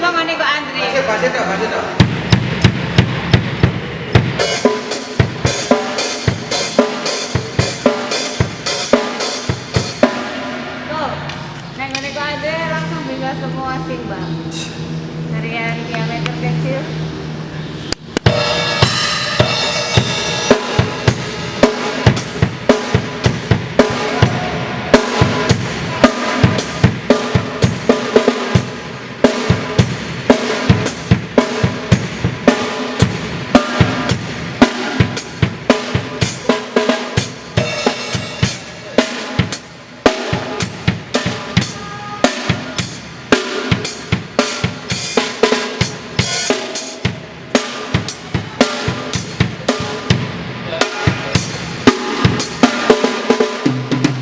Coba ngene kok Andre. Masih basih tok, basih tok. Tuh, nek ngene kok Andre langsung bisa semua sing, Bang.